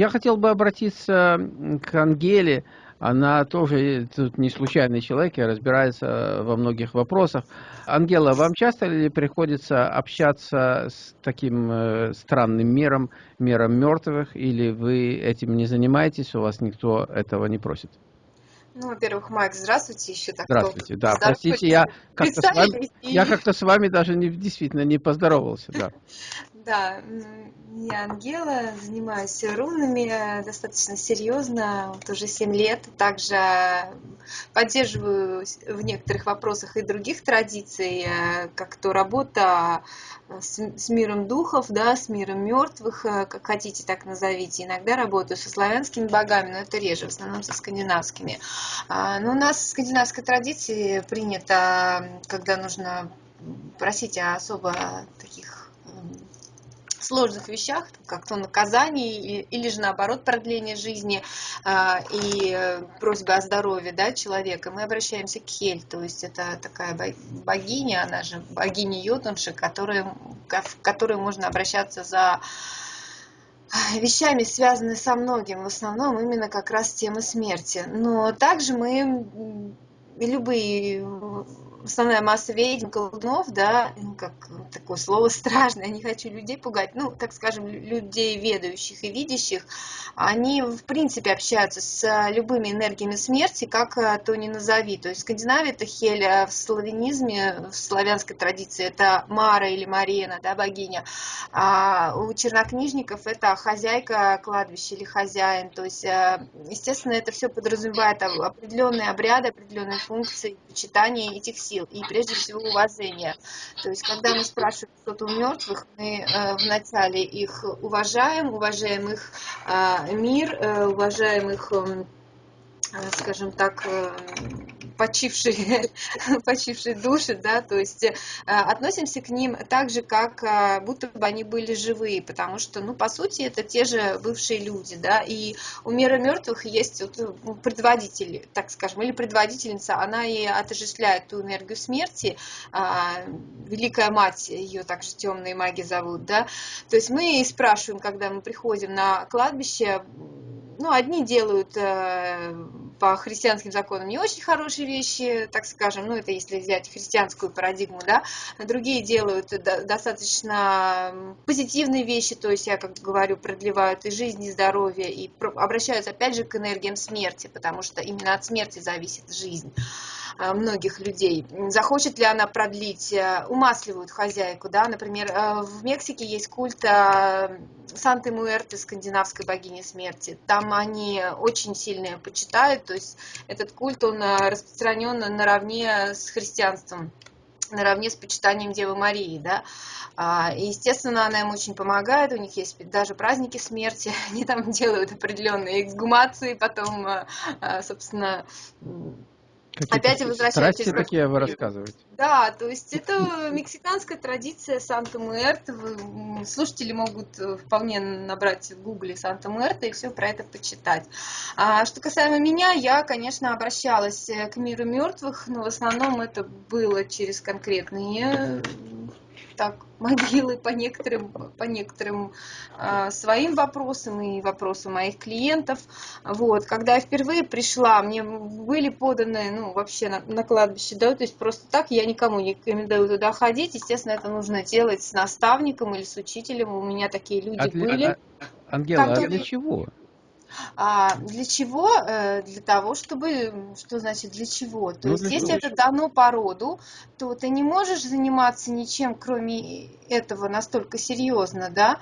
Я хотел бы обратиться к Ангеле. Она тоже тут не случайный человек и разбирается во многих вопросах. Ангела, вам часто ли приходится общаться с таким э, странным миром, миром мертвых, или вы этим не занимаетесь, у вас никто этого не просит? Ну, во-первых, Майк, здравствуйте еще так. Здравствуйте, да, простите, я как-то с вами, я как-то с вами даже не, действительно не поздоровался, да. Да, я Ангела, занимаюсь рунами э, достаточно серьезно, вот уже 7 лет. Также поддерживаю в некоторых вопросах и других традиций, э, как то работа э, с, с миром духов, да, с миром мертвых, как хотите, так назовите. Иногда работаю со славянскими богами, но это реже, в основном со скандинавскими. А, но у нас в скандинавской традиции принято, когда нужно просить о особо таких сложных вещах, как то наказание или, же наоборот продление жизни э, и э, просьба о здоровье да, человека, мы обращаемся к Хель, то есть это такая богиня, она же богиня Йотунши, которая, в которую можно обращаться за вещами, связанными со многим, в основном именно как раз тема смерти. Но также мы любые основная масса ведьм, колдунов, да, ну, как такое слово страшное, не хочу людей пугать, ну, так скажем, людей ведающих и видящих, они, в принципе, общаются с любыми энергиями смерти, как э, то не назови. То есть в Скандинавии это Хель, а в славянизме, в славянской традиции это Мара или Марена, да, богиня. А у чернокнижников это хозяйка кладбища или хозяин. То есть, естественно, это все подразумевает определенные обряды, определенные функции, почитание этих сил и прежде всего уважение. То есть, когда мы спрашиваем что-то у мертвых, мы э, вначале их уважаем, уважаем их э, мир, э, уважаем их, э, скажем так, э, почившие, почившие души, да, то есть э, относимся к ним так же, как э, будто бы они были живые, потому что, ну, по сути, это те же бывшие люди, да, и у мира мертвых есть вот ну, предводитель, так скажем, или предводительница, она и отождествляет ту энергию смерти, а, Великая Мать, ее также темные маги зовут, да, то есть мы спрашиваем, когда мы приходим на кладбище, ну, одни делают э, по христианским законам не очень хорошие вещи, так скажем, ну, это если взять христианскую парадигму, да, другие делают достаточно позитивные вещи, то есть, я как говорю, продлевают и жизнь, и здоровье, и обращаются, опять же, к энергиям смерти, потому что именно от смерти зависит жизнь. Э, многих людей. Захочет ли она продлить, э, умасливают хозяйку, да, например, э, в Мексике есть культ Санты-Муэрты, скандинавской богини смерти. Там они очень сильно почитают, то есть этот культ, он распространен наравне с христианством наравне с почитанием Девы Марии, да, а, и, естественно, она им очень помогает, у них есть даже праздники смерти, они там делают определенные эксгумации, потом, собственно, Опять возвращаетесь... Страсти такие вы рассказываете. Да, то есть это мексиканская традиция Санта-Муэрта. Слушатели могут э, вполне набрать в гугле Санта-Муэрта и все про это почитать. А что касаемо меня, я, конечно, обращалась э, к миру мертвых, но в основном это было через конкретные так могилы по некоторым, по некоторым э, своим вопросам и вопросам моих клиентов. Вот. Когда я впервые пришла, мне были поданы, ну, вообще на, на кладбище, да, то есть просто так я никому не рекомендую туда ходить. Естественно, это нужно делать с наставником или с учителем. У меня такие люди для, были. А, Ангела, а для чего? А для чего? Э, для того, чтобы, что значит для чего? То ну, есть, если это дано по роду, то ты не можешь заниматься ничем, кроме этого, настолько серьезно, да?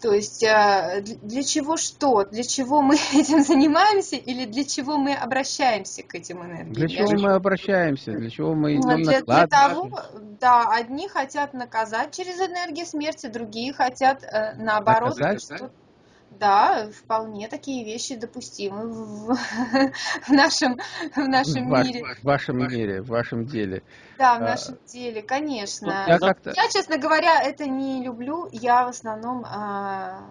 То есть э, для чего что? Для чего мы этим занимаемся или для чего мы обращаемся к этим энергиям? Для чего мы обращаемся? Для чего мы идем ну, для, для того, да, одни хотят наказать через энергию смерти, другие хотят э, наоборот наказать, что да, вполне такие вещи допустимы в, в нашем, в нашем в мире. В вашем мире, в вашем деле. Да, в а, нашем а, деле, конечно. Я, я, честно говоря, это не люблю. Я в основном... А,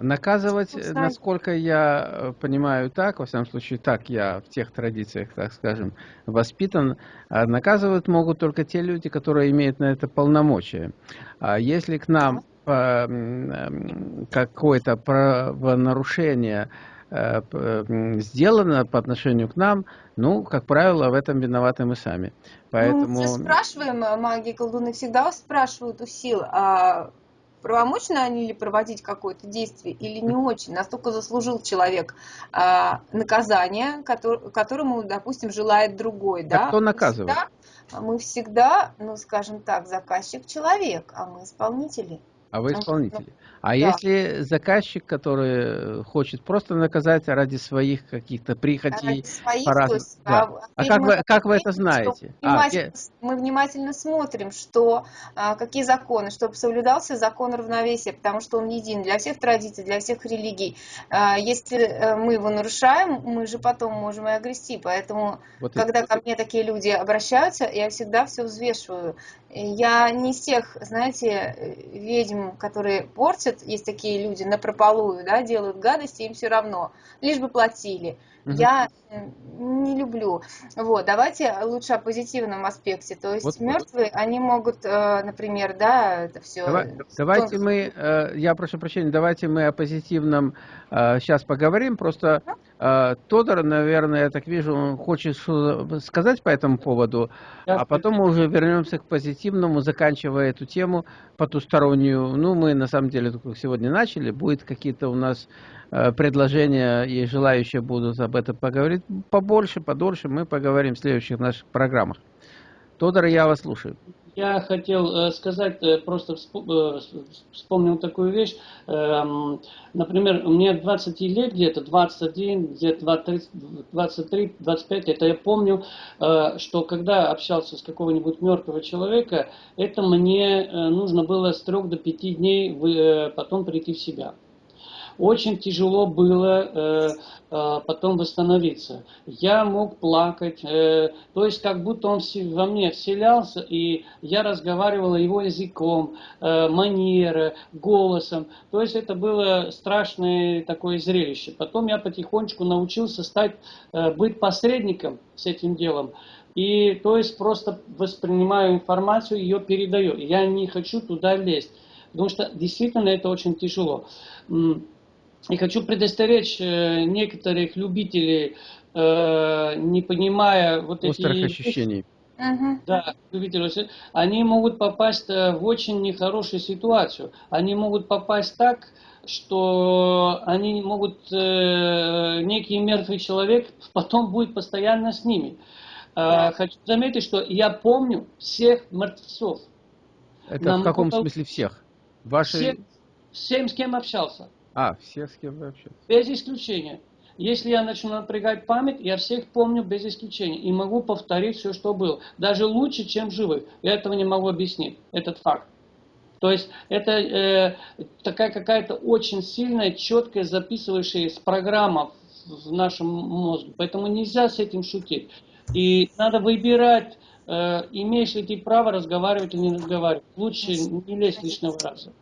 Наказывать, Собственно... насколько я э, понимаю так, во всяком случае, так я в тех традициях, так скажем, воспитан, наказывать могут только те люди, которые имеют на это полномочия. А если к нам какое-то правонарушение сделано по отношению к нам, ну, как правило, в этом виноваты мы сами. Поэтому... Ну, мы спрашиваем, маги колдуны всегда спрашивают у сил, а правомочно они ли проводить какое-то действие или не очень. Настолько заслужил человек а, наказание, который, которому, допустим, желает другой. Так да? кто наказывает? Мы всегда, мы всегда, ну, скажем так, заказчик человек, а мы исполнители. А вы исполнители. А да. если заказчик, который хочет просто наказать ради своих каких-то прихотей, своих, по есть, да. а, а как вы, как вы это знаете? А, внимательно, а, мы внимательно смотрим, что а, какие законы, чтобы соблюдался закон равновесия, потому что он един для всех традиций, для всех религий. А, если э, мы его нарушаем, мы же потом можем и огрести. Поэтому, вот когда это. ко мне такие люди обращаются, я всегда все взвешиваю. Я не из тех, знаете, ведьм, которые портят, есть такие люди, на прополую, да, делают гадости, им все равно, лишь бы платили. Угу. Я не люблю. Вот, давайте лучше о позитивном аспекте. То есть вот, мертвые, вот. они могут, э, например, да, это все. Давай, давайте мы, э, я прошу прощения, давайте мы о позитивном сейчас э, поговорим. Просто Тодор, наверное, я так вижу, он хочет сказать по этому поводу, а потом мы уже вернемся к позитивному, заканчивая эту тему потустороннюю. Ну, мы на самом деле только сегодня начали, будет какие-то у нас Э, предложения и желающие будут об этом поговорить побольше, подольше, мы поговорим в следующих наших программах. Тодор, я вас слушаю. Я хотел э, сказать, э, просто вспомнил такую вещь. Эм, например, мне 20 лет, где-то 21, где-то 23, 25, это я помню, что когда общался с какого-нибудь мертвого человека, это мне нужно было с 3 до 5 дней потом прийти в себя. Очень тяжело было э, э, потом восстановиться. Я мог плакать, э, то есть как будто он во мне вселялся, и я разговаривала его языком, манера, голосом. То есть это было страшное такое зрелище. Потом я потихонечку научился стать, быть посредником с этим делом. И то есть просто воспринимаю информацию, ее передаю. Я не хочу туда лезть. Потому что действительно это очень тяжело. И хочу предостеречь э, некоторых любителей, э, не понимая вот Острых эти... ощущений. Да, любители, они могут попасть э, в очень нехорошую ситуацию. Они могут попасть так, что они могут, некий мертвый человек потом будет постоянно с ними. Да. Хочу заметить, что я помню всех мертвецов. Это Нам в каком смысле всех? Ваши... Всем, всем, с кем общался. А, всех, с кем вы общаетесь? Без исключения. Если я начну напрягать память, я всех помню без исключения. И могу повторить все, что было. Даже лучше, чем живых. Я этого не могу объяснить. Этот факт. То есть это э, такая какая-то очень сильная, четкая записывающаяся программа в нашем мозге. Поэтому нельзя с этим шутить. И надо выбирать, э, имеешь ли ты право разговаривать или не разговаривать. Лучше не лезть лишнего раза.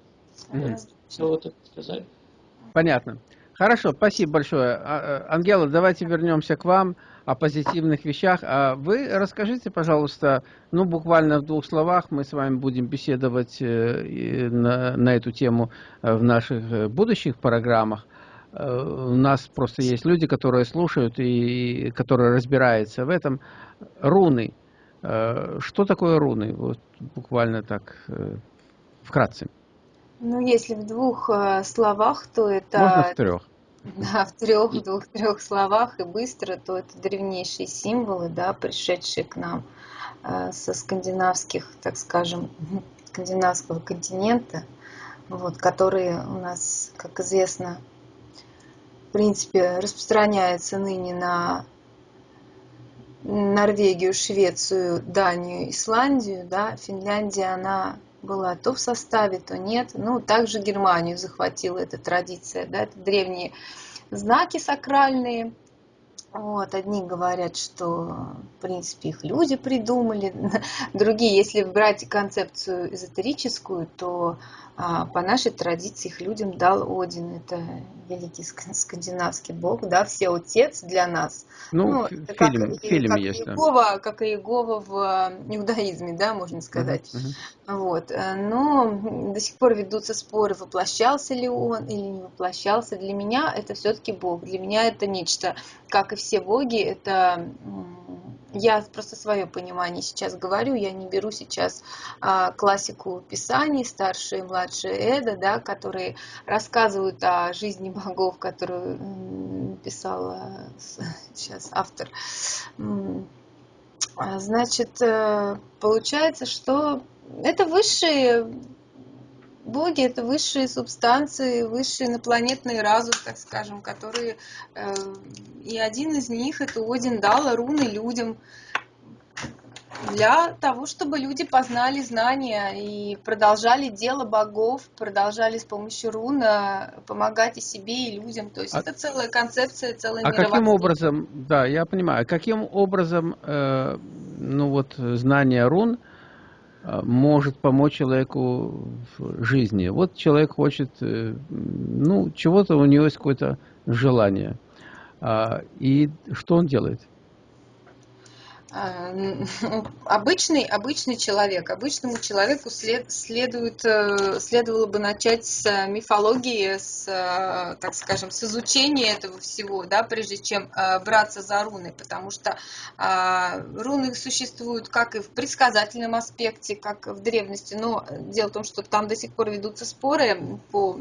Mm-hmm. Все вот это сказать. Понятно. Хорошо, спасибо большое. А, э, Ангела, давайте вернемся к вам о позитивных вещах. А вы расскажите, пожалуйста, ну, буквально в двух словах, мы с вами будем беседовать э, на, на эту тему э, в наших будущих программах. У нас просто есть люди, которые слушают и которые разбираются в этом. Руны. Что такое руны? Вот буквально так, вкратце. Ну, если в двух э, словах, то это... Можно в трех. Да, в трех, двух-трех словах и быстро, то это древнейшие символы, да, пришедшие к нам э, со скандинавских, так скажем, скандинавского континента, вот, которые у нас, как известно, в принципе, распространяются ныне на Норвегию, Швецию, Данию, Исландию, да, Финляндия, она была то в составе, то нет. Ну, также Германию захватила эта традиция, да, это древние знаки сакральные, Вот, одни говорят, что, в принципе, их люди придумали, другие, если брать концепцию эзотерическую, то а, по нашей традиции их людям дал Один. Это великий скандинавский бог, да, все отец для нас. Ну, ну фильм, как, фильм как есть. Иегова, да. Как и Иегова в э, иудаизме, да, можно сказать. Uh-huh, Вот. Э, но до сих пор ведутся споры, воплощался ли он или не воплощался. Для меня это все-таки бог. Для меня это нечто, как и все боги, это я просто свое понимание сейчас говорю, я не беру сейчас а, классику писаний, старшие и младшие Эда, да, которые рассказывают о жизни богов, которую писала сейчас автор. А, значит, э, получается, что это высшие боги это высшие субстанции, высшие инопланетные разум, так скажем, которые э, и один из них это Один дал руны людям для того, чтобы люди познали знания и продолжали дело богов, продолжали с помощью руна помогать и себе, и людям. То есть а, это целая концепция, целая А каким образом, да, я понимаю, каким образом, э, ну вот, знание рун – Э, может помочь человеку в жизни. Вот человек хочет, э, ну, чего-то у него есть какое-то желание. А, и что он делает? А, обычный, обычный человек, обычному человеку след, следует, э, следовало бы начать с мифологии, с, э, так скажем, с изучения этого всего, да, прежде чем э, браться за руны, потому что а, руны существуют как и в предсказательном аспекте, как в древности, но дело в том, что там до сих пор ведутся споры по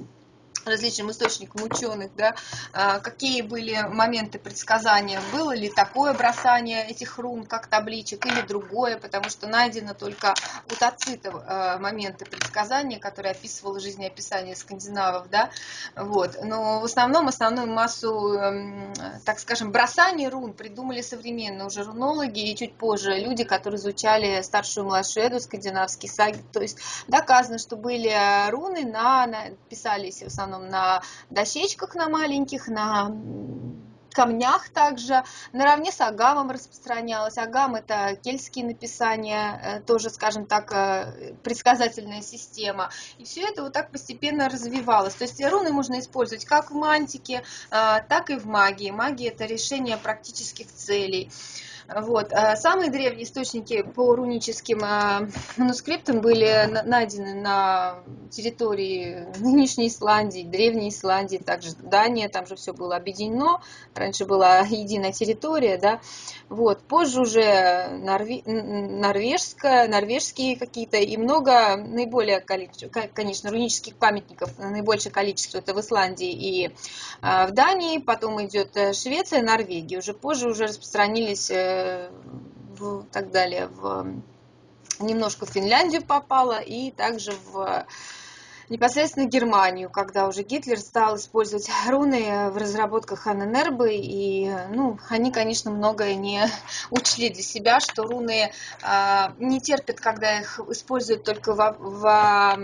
различным источникам ученых, да, а, какие были моменты предсказания, было ли такое бросание этих рун, как табличек, или другое, потому что найдено только у тацитов а, моменты предсказания, которые описывало жизнеописание скандинавов, да, вот, но в основном основную массу, эм, так скажем, бросаний рун придумали современные уже рунологи и чуть позже люди, которые изучали старшую и младшую эду, саги, то есть доказано, что были э, руны на, на писались в основном основном на дощечках на маленьких, на камнях также, наравне с агамом распространялось. Агам – это кельтские написания, э, тоже, скажем так, э, предсказательная система. И все это вот так постепенно развивалось. То есть руны можно использовать как в мантике, э, так и в магии. Магия – это решение практических целей. Вот. А самые древние источники по руническим а, манускриптам были найдены на территории нынешней Исландии, древней Исландии, также Дания, там же все было объединено, раньше была единая территория, да, вот, позже уже норве... норвежская, норвежские какие-то и много, наиболее количество, конечно, рунических памятников, наибольшее количество это в Исландии и а, в Дании, потом идет э, Швеция, Норвегия, уже позже уже распространились э, в, так далее, в немножко в Финляндию попала и также в непосредственно Германию, когда уже Гитлер стал использовать руны в разработках Анненербы, и ну, они, конечно, многое не учли для себя, что руны а, не терпят, когда их используют только во, во,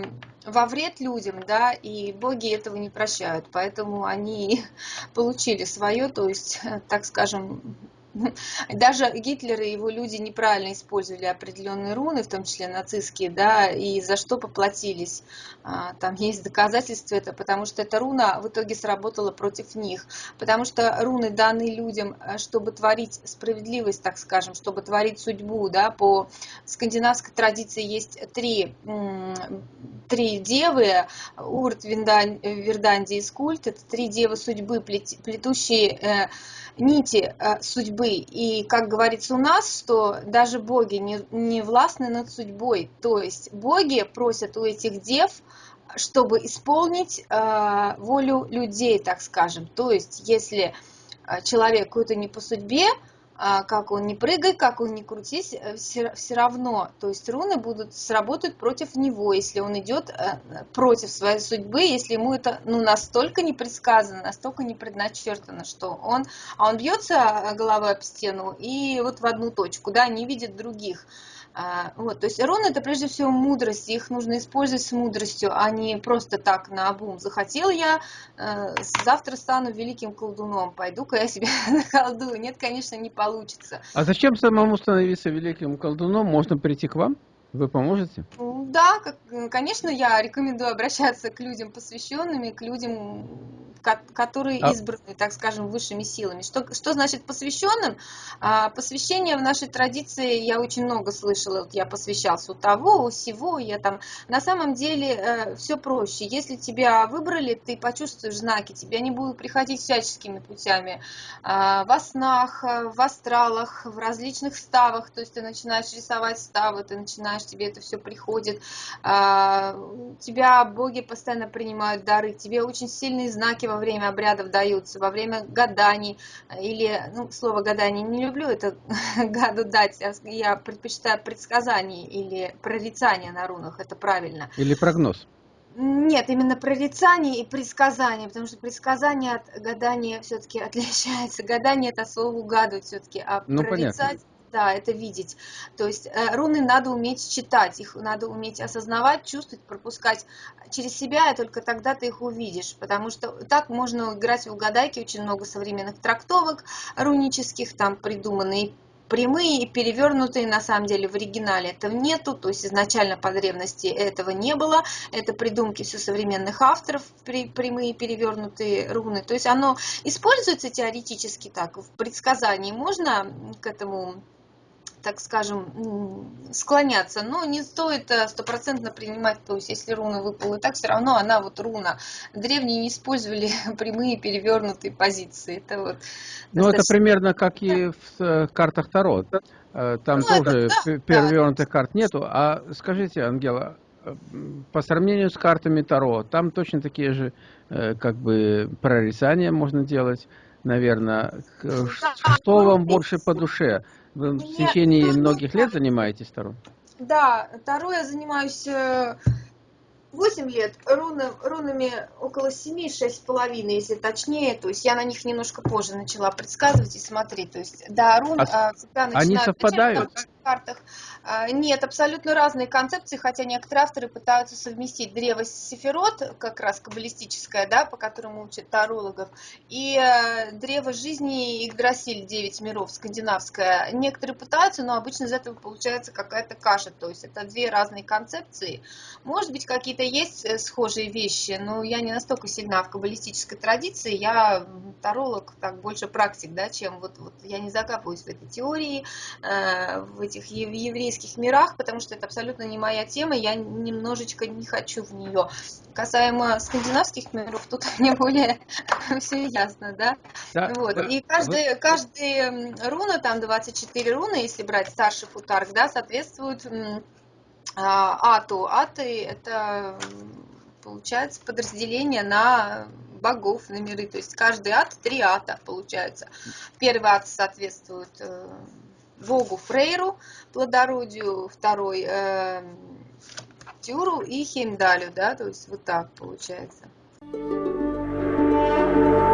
во вред людям, да, и боги этого не прощают, поэтому они получили свое, то есть, так скажем, даже Гитлер и его люди неправильно использовали определенные руны, в том числе нацистские, да, и за что поплатились. А, там есть доказательства это, потому что эта руна в итоге сработала против них. Потому что руны даны людям, э, чтобы творить справедливость, так скажем, чтобы творить судьбу, да, по скандинавской традиции есть три, три девы, Урт, Верданди и Скульт, это три девы судьбы, плетущие э, нити э, судьбы. И, как говорится у нас, что даже боги не, не властны над судьбой. То есть боги просят у этих дев, чтобы исполнить э, волю людей, так скажем. То есть, если э, человек какой-то не по судьбе, как он не прыгай, как он не крутись, все, э, все равно, то есть руны будут сработают против него, если он идет э, против своей судьбы, если ему это ну, настолько не предсказано, настолько не предначертано, что он, а он бьется головой об стену и вот в одну точку, да, не видит других. А, вот, то есть руны это прежде всего мудрость, их нужно использовать с мудростью, а не просто так на обум. Захотел я, э, завтра стану великим колдуном, пойду-ка я себе наколдую. Нет, конечно, не получится. А зачем самому становиться великим колдуном? Можно прийти к вам? Вы поможете? Да, конечно, я рекомендую обращаться к людям посвященными, к людям, которые а... избраны, так скажем, высшими силами. Что, что значит посвященным? А, посвящение в нашей традиции я очень много слышала. Вот я посвящался у того, у всего. Я там на самом деле э, все проще. Если тебя выбрали, ты почувствуешь знаки, тебя не будут приходить всяческими путями. А, во снах, в астралах, в различных ставах. То есть ты начинаешь рисовать ставы, ты начинаешь, тебе это все приходит. А, тебя боги постоянно принимают дары, тебе очень сильные знаки во время обрядов даются, во время гаданий, или, ну, слово гадание не люблю, это гаду дать, я предпочитаю предсказания или прорицания на рунах, это правильно. Или прогноз. Нет, именно прорицание и предсказание, потому что предсказание от гадания все-таки отличается. Гадание это слово угадывать все-таки, а ну, прорицать понятно. Да, это видеть. То есть э, руны надо уметь читать, их надо уметь осознавать, чувствовать, пропускать через себя, и только тогда ты их увидишь. Потому что так можно играть в угадайки, очень много современных трактовок рунических, там придуманные прямые и перевернутые на самом деле в оригинале этого нету, то есть изначально по древности этого не было, это придумки все современных авторов, прямые перевернутые руны, то есть оно используется теоретически так, в предсказании можно к этому так скажем, склоняться, но не стоит э, стопроцентно принимать, то есть если руна выпала и так, все равно она вот руна. Древние не использовали прямые перевернутые позиции. Это вот ну, достаточно... это примерно как и в э, картах Таро. Э, там ну, тоже это, да, перевернутых да. карт нету. А скажите, Ангела, по сравнению с картами Таро, там точно такие же как бы прорицания можно делать, наверное. Что вам больше по душе? Вы в течение Мне... многих лет занимаетесь Таро? Да, Таро я занимаюсь 8 э, лет, руны, рунами около 7, половиной, если точнее, то есть я на них немножко позже начала предсказывать и смотреть, то есть да, рун а, всегда Они совпадают? Картах. А, нет, абсолютно разные концепции, хотя некоторые авторы пытаются совместить древо Сефирот, как раз каббалистическое, да, по которому учат тарологов, и э, древо жизни Игдрасиль, 9 миров, скандинавское. Некоторые пытаются, но обычно из этого получается какая-то каша, то есть это две разные концепции. Может быть, какие-то есть э, схожие вещи, но я не настолько сильна в каббалистической традиции, я таролог, так, больше практик, да, чем вот, вот я не закапываюсь в этой теории, э, в этих еврейских мирах, потому что это абсолютно не моя тема, я немножечко не хочу в нее. Касаемо скандинавских миров, тут мне более все ясно, да? да вот. И каждый, каждый руна, там 24 руны, если брать старший футарк, да, соответствует а, ату. Аты это получается подразделение на богов, на миры. То есть каждый ад три ата получается. Первый ад соответствует Вогу Фрейру, плодородию второй э, Тюру и Хеймдалю, да, то есть вот так получается. Thank you.